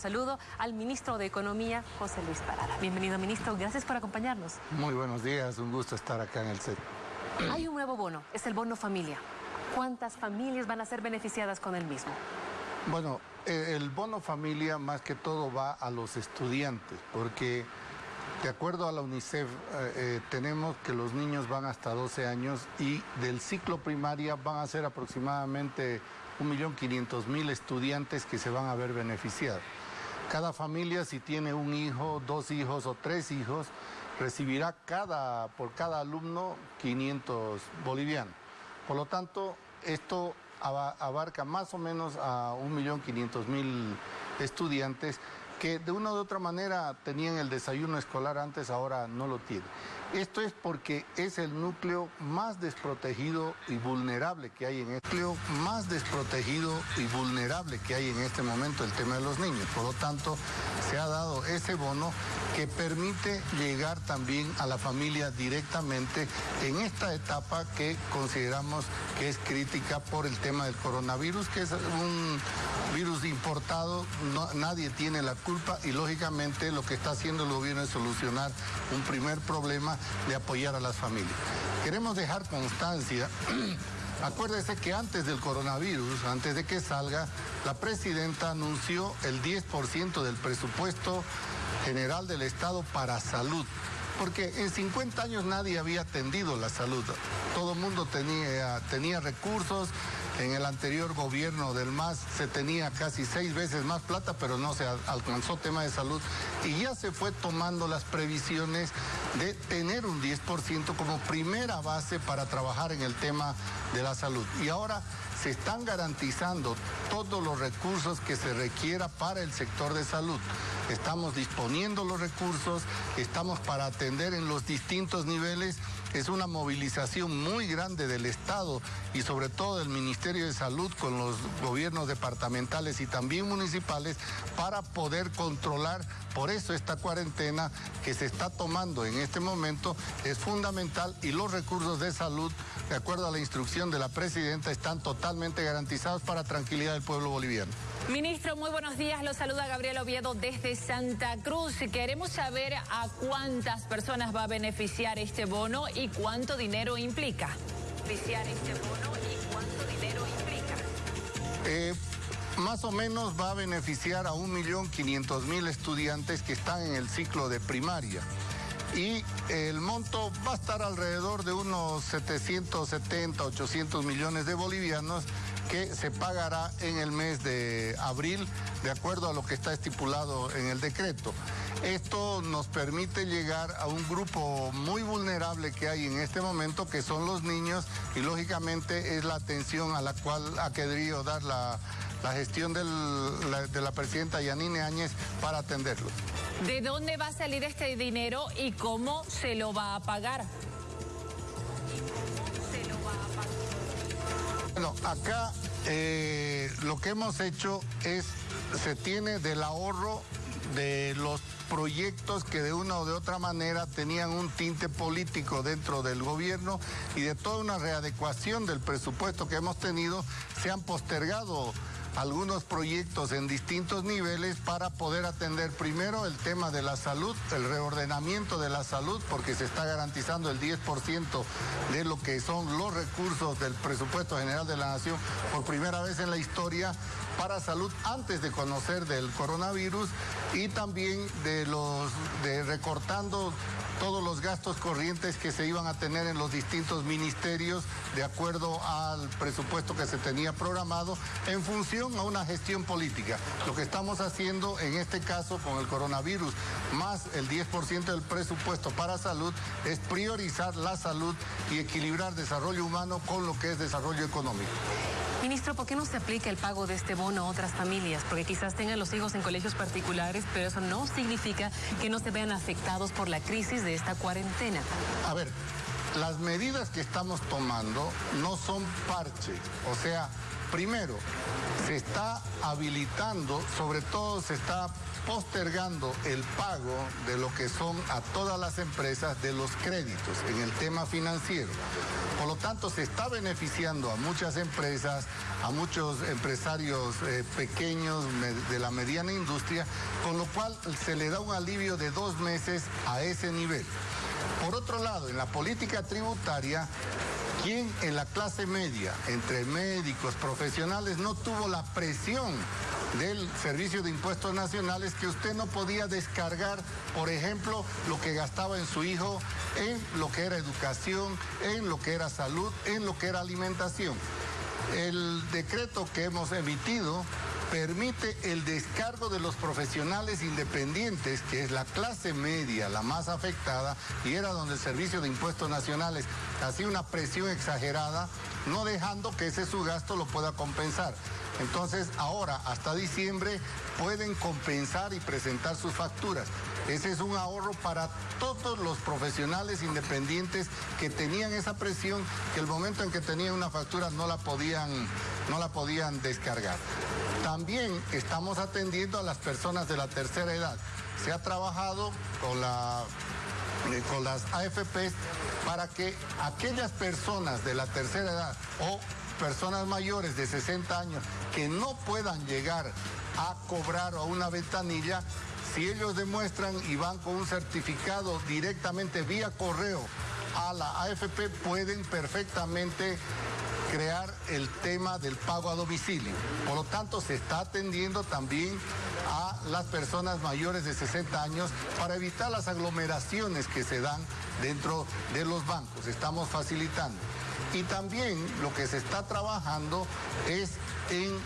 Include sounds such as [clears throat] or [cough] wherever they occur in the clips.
Saludo al ministro de Economía, José Luis Parada. Bienvenido, ministro. Gracias por acompañarnos. Muy buenos días. Un gusto estar acá en el set. Hay un nuevo bono. Es el bono familia. ¿Cuántas familias van a ser beneficiadas con el mismo? Bueno, eh, el bono familia más que todo va a los estudiantes, porque de acuerdo a la UNICEF eh, eh, tenemos que los niños van hasta 12 años y del ciclo primaria van a ser aproximadamente 1.500.000 estudiantes que se van a ver beneficiados. Cada familia, si tiene un hijo, dos hijos o tres hijos, recibirá cada, por cada alumno 500 bolivianos. Por lo tanto, esto abarca más o menos a 1.500.000 estudiantes que de una u otra manera tenían el desayuno escolar antes, ahora no lo tienen. Esto es porque es el núcleo más desprotegido y vulnerable que hay en este núcleo más desprotegido y vulnerable que hay en este momento el tema de los niños. Por lo tanto, se ha dado ese bono que permite llegar también a la familia directamente en esta etapa que consideramos que es crítica por el tema del coronavirus, que es un virus importado, nadie tiene la culpa y lógicamente lo que está haciendo el gobierno es solucionar un primer problema de apoyar a las familias. Queremos dejar constancia [clears throat] Acuérdese que antes del coronavirus, antes de que salga, la presidenta anunció el 10% del presupuesto general del Estado para salud. Porque en 50 años nadie había atendido la salud. Todo el mundo tenía, tenía recursos, en el anterior gobierno del MAS se tenía casi seis veces más plata, pero no se alcanzó tema de salud. Y ya se fue tomando las previsiones de tener un 10% como primera base para trabajar en el tema de la salud. Y ahora se están garantizando todos los recursos que se requiera para el sector de salud. Estamos disponiendo los recursos, estamos para atender en los distintos niveles es una movilización muy grande del Estado y sobre todo del Ministerio de Salud con los gobiernos departamentales y también municipales para poder controlar. Por eso esta cuarentena que se está tomando en este momento es fundamental y los recursos de salud, de acuerdo a la instrucción de la presidenta, están totalmente garantizados para tranquilidad del pueblo boliviano. Ministro, muy buenos días. Lo saluda Gabriel Oviedo desde Santa Cruz. Queremos saber a cuántas personas va a beneficiar este bono y cuánto dinero implica. Beneficiar este bono y cuánto dinero implica. Eh, más o menos va a beneficiar a 1.500.000 estudiantes que están en el ciclo de primaria y el monto va a estar alrededor de unos 770, 800 millones de bolivianos que se pagará en el mes de abril de acuerdo a lo que está estipulado en el decreto. Esto nos permite llegar a un grupo muy vulnerable que hay en este momento, que son los niños, y lógicamente es la atención a la cual ha querido dar la, gestión de la presidenta Yanine Áñez para atenderlos. ¿De dónde va a salir este dinero y cómo se lo va a pagar? Bueno, acá eh, lo que hemos hecho es, se tiene del ahorro de los proyectos que de una o de otra manera tenían un tinte político dentro del gobierno y de toda una readecuación del presupuesto que hemos tenido, se han postergado algunos proyectos en distintos niveles para poder atender primero el tema de la salud, el reordenamiento de la salud, porque se está garantizando el 10% de lo que son los recursos del presupuesto general de la nación por primera vez en la historia para salud antes de conocer del coronavirus y también de los de recortando todos los gastos corrientes que se iban a tener en los distintos ministerios de acuerdo al presupuesto que se tenía programado en función a una gestión política. Lo que estamos haciendo en este caso con el coronavirus más el 10% del presupuesto para salud es priorizar la salud y equilibrar desarrollo humano con lo que es desarrollo económico. Ministro, ¿por qué no se aplica el pago de este bono a otras familias? Porque quizás tengan los hijos en colegios particulares, pero eso no significa que no se vean afectados por la crisis de esta cuarentena. A ver, las medidas que estamos tomando no son parche, o sea, Primero, se está habilitando, sobre todo se está postergando el pago de lo que son a todas las empresas de los créditos en el tema financiero. Por lo tanto, se está beneficiando a muchas empresas, a muchos empresarios eh, pequeños de la mediana industria, con lo cual se le da un alivio de dos meses a ese nivel. Por otro lado, en la política tributaria, quien en la clase media, entre médicos, profesionales, no tuvo la presión del Servicio de Impuestos Nacionales que usted no podía descargar, por ejemplo, lo que gastaba en su hijo en lo que era educación, en lo que era salud, en lo que era alimentación. El decreto que hemos emitido permite el descargo de los profesionales independientes, que es la clase media la más afectada, y era donde el Servicio de Impuestos Nacionales hacía una presión exagerada, no dejando que ese su gasto lo pueda compensar. Entonces, ahora, hasta diciembre, pueden compensar y presentar sus facturas. Ese es un ahorro para todos los profesionales independientes que tenían esa presión, que el momento en que tenían una factura no la podían, no la podían descargar. También estamos atendiendo a las personas de la tercera edad. Se ha trabajado con, eh, con las AFPs para que aquellas personas de la tercera edad o personas mayores de 60 años que no puedan llegar a cobrar a una ventanilla, si ellos demuestran y van con un certificado directamente vía correo a la AFP, pueden perfectamente crear el tema del pago a domicilio. Por lo tanto, se está atendiendo también a las personas mayores de 60 años para evitar las aglomeraciones que se dan dentro de los bancos. Estamos facilitando. Y también lo que se está trabajando es en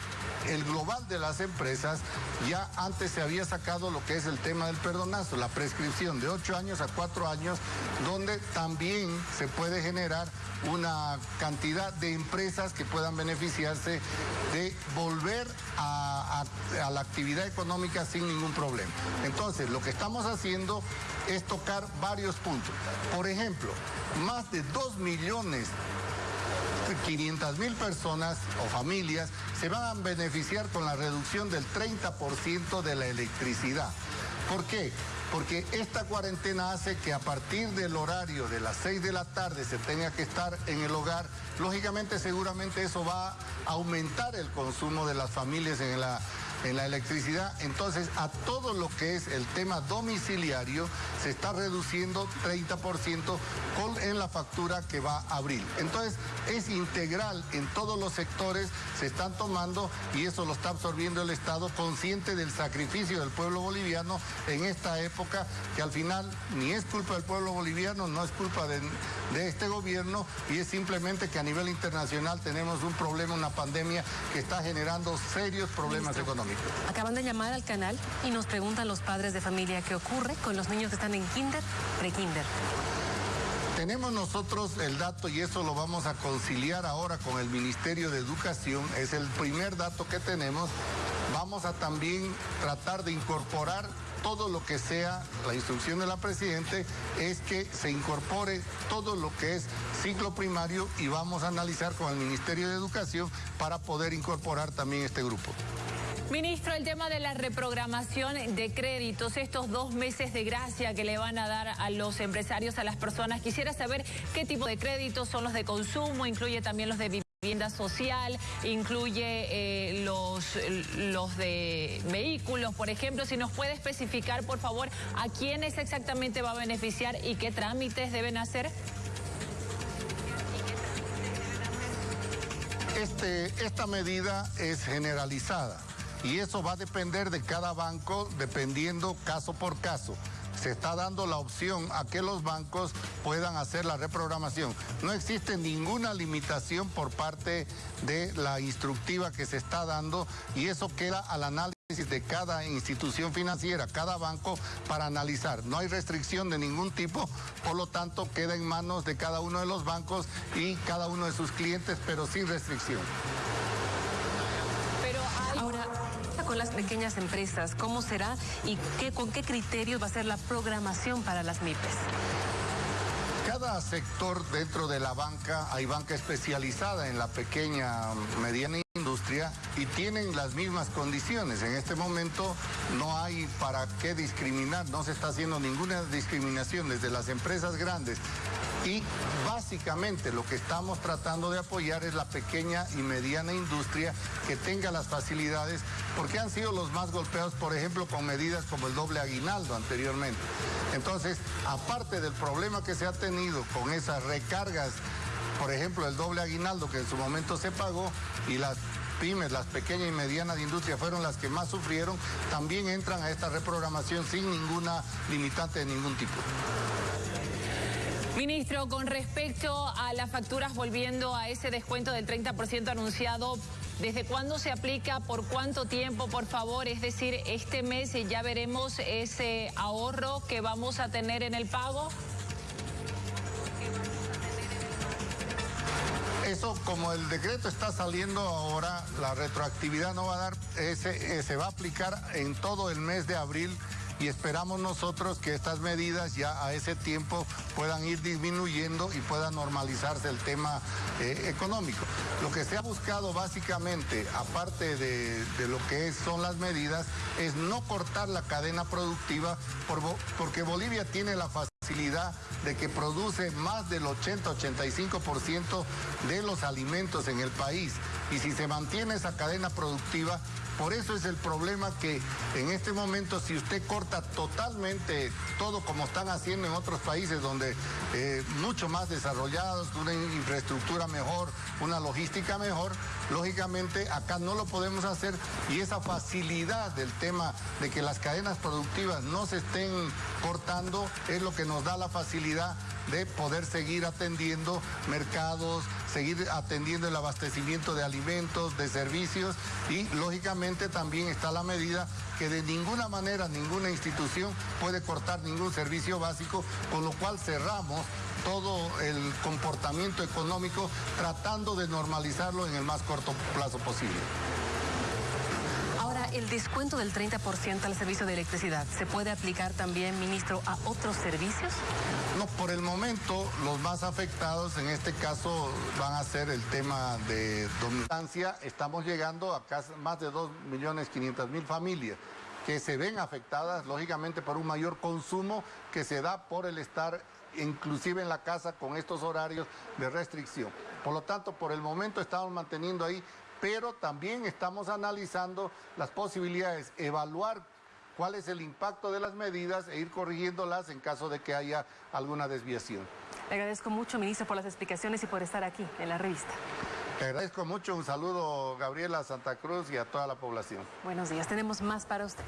el global de las empresas, ya antes se había sacado lo que es el tema del perdonazo, la prescripción de 8 años a 4 años, donde también se puede generar una cantidad de empresas que puedan beneficiarse de volver a, la actividad económica sin ningún problema. Entonces, lo que estamos haciendo es tocar varios puntos. Por ejemplo, más de 2 millones 500 mil personas o familias se van a beneficiar con la reducción del 30% de la electricidad. ¿Por qué? Porque esta cuarentena hace que a partir del horario de las 6 de la tarde se tenga que estar en el hogar. Lógicamente, seguramente eso va a aumentar el consumo de las familias en la en la electricidad. Entonces, a todo lo que es el tema domiciliario se está reduciendo 30% con, en la factura que va a abril. Entonces, es integral en todos los sectores, se están tomando y eso lo está absorbiendo el Estado consciente del sacrificio del pueblo boliviano en esta época que al final ni es culpa del pueblo boliviano, no es culpa de, de este gobierno y es simplemente que a nivel internacional tenemos un problema, una pandemia que está generando serios problemas económicos. Acaban de llamar al canal y nos preguntan los padres de familia qué ocurre con los niños que están en kinder, pre-kinder. Tenemos nosotros el dato y eso lo vamos a conciliar ahora con el Ministerio de Educación, es el primer dato que tenemos. Vamos a también tratar de incorporar todo lo que sea, la instrucción de la Presidente es que se incorpore todo lo que es ciclo primario y vamos a analizar con el Ministerio de Educación para poder incorporar también este grupo. Ministro, el tema de la reprogramación de créditos, estos dos meses de gracia que le van a dar a los empresarios, a las personas, quisiera saber qué tipo de créditos son los de consumo, incluye también los de vivienda social, incluye eh, los, los de vehículos, por ejemplo. Si nos puede especificar, por favor, a quiénes exactamente va a beneficiar y qué trámites deben hacer. Este, esta medida es generalizada y eso va a depender de cada banco, dependiendo caso por caso se está dando la opción a que los bancos puedan hacer la reprogramación. No existe ninguna limitación por parte de la instructiva que se está dando y eso queda al análisis de cada institución financiera, cada banco para analizar. No hay restricción de ningún tipo, por lo tanto queda en manos de cada uno de los bancos y cada uno de sus clientes, pero sin restricción. Con las pequeñas empresas? ¿Cómo será y qué, con qué criterios va a ser la programación para las MIPES? Cada sector dentro de la banca, hay banca especializada en la pequeña, mediana industria y tienen las mismas condiciones. En este momento no hay para qué discriminar, no se está haciendo ninguna discriminación desde las empresas grandes y básicamente lo que estamos tratando de apoyar es la pequeña y mediana industria que tenga las facilidades, porque han sido los más golpeados, por ejemplo, con medidas como el doble aguinaldo anteriormente. Entonces, aparte del problema que se ha tenido con esas recargas, por ejemplo, el doble aguinaldo que en su momento se pagó y las pymes, las pequeñas y medianas industrias fueron las que más sufrieron, también entran a esta reprogramación sin ninguna limitante de ningún tipo. Ministro, con respecto a las facturas, volviendo a ese descuento del 30% anunciado, ¿desde cuándo se aplica? ¿Por cuánto tiempo, por favor? Es decir, este mes ya veremos ese ahorro que vamos a tener en el pago. Eso, como el decreto está saliendo ahora, la retroactividad no va a dar, ese, se va a aplicar en todo el mes de abril y esperamos nosotros que estas medidas ya a ese tiempo puedan ir disminuyendo y pueda normalizarse el tema eh, económico. Lo que se ha buscado básicamente, aparte de, lo que son las medidas, es no cortar la cadena productiva porque Bolivia tiene la facilidad de que produce más del 80-85% de los alimentos en el país. Y si se mantiene esa cadena productiva, por eso es el problema que en este momento si usted corta totalmente todo como están haciendo en otros países donde eh, mucho más desarrollados, una infraestructura mejor, una logística mejor, lógicamente acá no lo podemos hacer. Y esa facilidad del tema de que las cadenas productivas no se estén cortando es lo que nos da la facilidad de poder seguir atendiendo mercados, seguir atendiendo el abastecimiento de alimentos, de servicios y lógicamente también está la medida que de ninguna manera ninguna institución puede cortar ningún servicio básico, con lo cual cerramos todo el comportamiento económico tratando de normalizarlo en el más corto plazo posible el descuento del 30% al servicio de electricidad, ¿se puede aplicar también, ministro, a otros servicios? No, por el momento los más afectados en este caso van a ser el tema de dominancia. Estamos llegando a más de 2.500.000 familias que se ven afectadas, lógicamente, por un mayor consumo que se da por el estar inclusive en la casa con estos horarios de restricción. Por lo tanto, por el momento estamos manteniendo ahí pero también estamos analizando las posibilidades, evaluar cuál es el impacto de las medidas e ir corrigiéndolas en caso de que haya alguna desviación. Le agradezco mucho, ministro, por las explicaciones y por estar aquí en la revista. Le agradezco mucho, un saludo Gabriela Santa Cruz y a toda la población. Buenos días, tenemos más para usted.